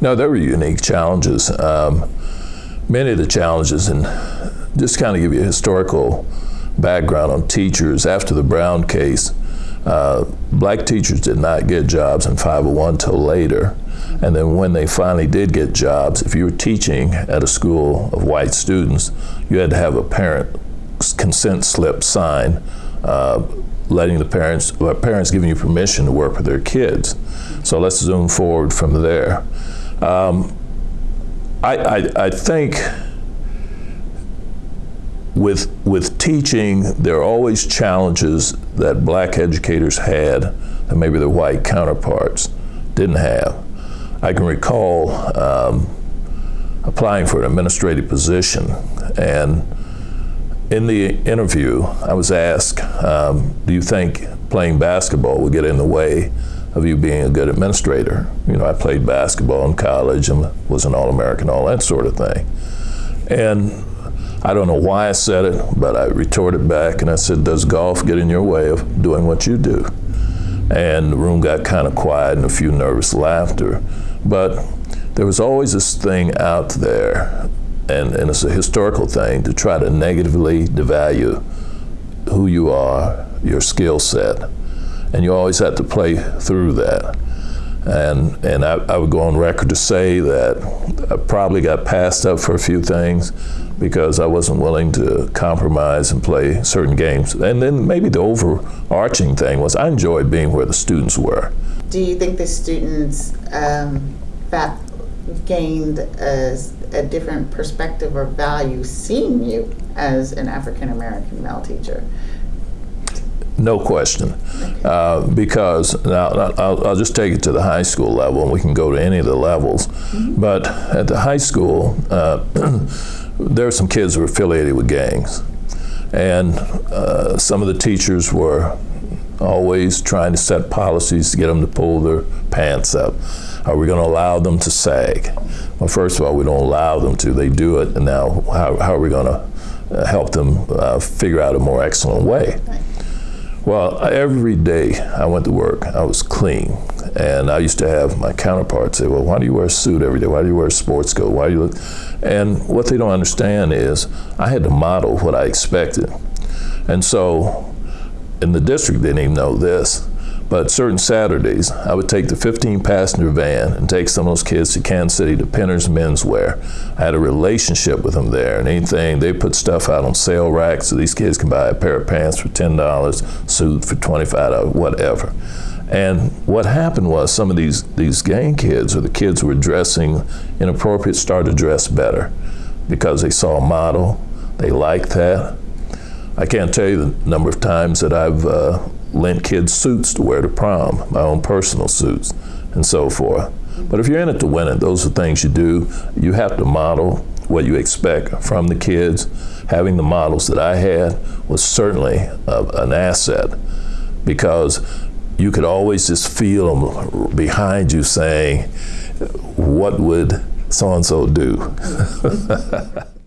No, there were unique challenges. Um, many of the challenges, and just kind of give you a historical background on teachers after the Brown case. Uh, black teachers did not get jobs in 501 till later. And then when they finally did get jobs, if you were teaching at a school of white students, you had to have a parent consent slip signed uh, letting the parents, uh, parents giving you permission to work with their kids. So let's zoom forward from there. Um, I, I, I think with, with teaching, there are always challenges that black educators had that maybe their white counterparts didn't have. I can recall um, applying for an administrative position, and in the interview, I was asked, um, Do you think playing basketball will get in the way of you being a good administrator? You know, I played basketball in college and was an All American, all that sort of thing. And I don't know why I said it, but I retorted back and I said, Does golf get in your way of doing what you do? And the room got kind of quiet and a few nervous laughter. But there was always this thing out there, and, and it's a historical thing, to try to negatively devalue who you are, your skill set. And you always have to play through that. And, and I, I, would go on record to say that I probably got passed up for a few things because I wasn't willing to compromise and play certain games. And then maybe the overarching thing was I enjoyed being where the students were. Do you think the students um, that gained a, a different perspective or value seeing you as an African American male teacher? No question. Uh, because now I'll, I'll, just take it to the high school level, and we can go to any of the levels. Mm-hmm. But at the high school, uh, there are some kids who were affiliated with gangs. And uh, some of the teachers were always trying to set policies to get them to pull their pants up. Are we going to allow them to sag? Well, first of all, we don't allow them to. They do it, and now how, how are we going to uh, help them uh, figure out a more excellent way? Well, every day I went to work, I was clean. And I used to have my counterparts say, well, why do you wear a suit every day? Why do you wear a sports coat? Why do you look? And what they don't understand is I had to model what I expected. And so in the district, they didn't even know this. But certain Saturdays, I would take the 15 passenger van and take some of those kids to Kansas City to Penner's Menswear. I had a relationship with them there, and anything, they put stuff out on sale racks so these kids can buy a pair of pants for $10, suit for $25, whatever. And what happened was some of these, these gang kids or the kids who were dressing inappropriate started to dress better because they saw a model, they liked that. I can't tell you the number of times that I've uh, lent kids suits to wear to prom, my own personal suits, and so forth. But if you're in it to win it, those are things you do. You have to model what you expect from the kids. Having the models that I had was certainly an asset because you could always just feel them behind you saying, What would so and so do?